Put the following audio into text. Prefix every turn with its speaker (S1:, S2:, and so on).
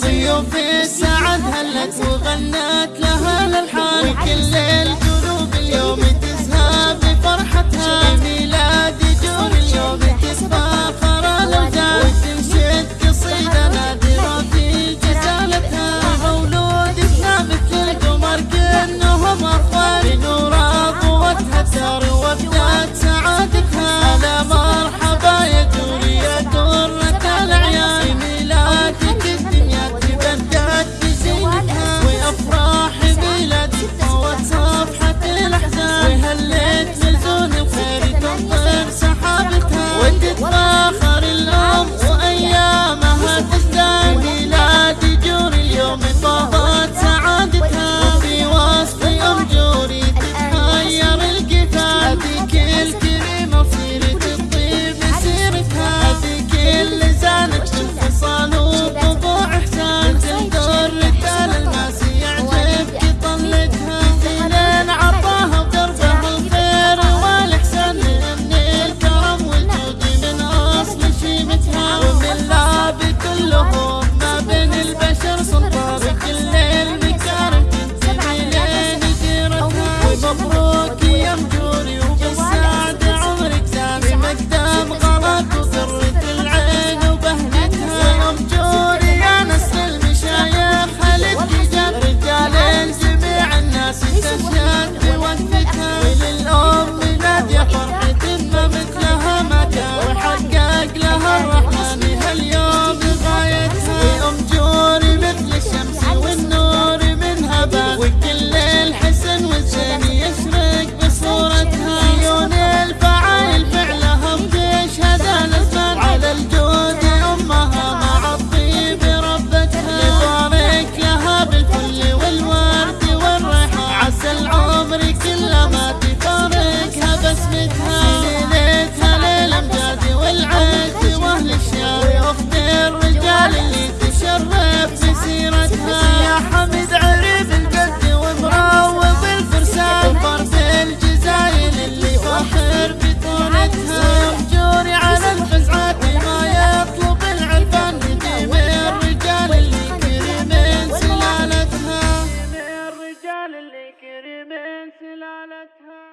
S1: ضيوف السعد هلت وغنت
S2: الورد والورد والريحان عسل عمري كله ما تفارقها بسمتها ليلتها للأمجاد والعز وأهل الشارع. وفد الرجال اللي تشرف بسيرتها. يا حمد عريب ومروض الفرسان فرد الجزائر اللي فاخر بطولتها. سلالتها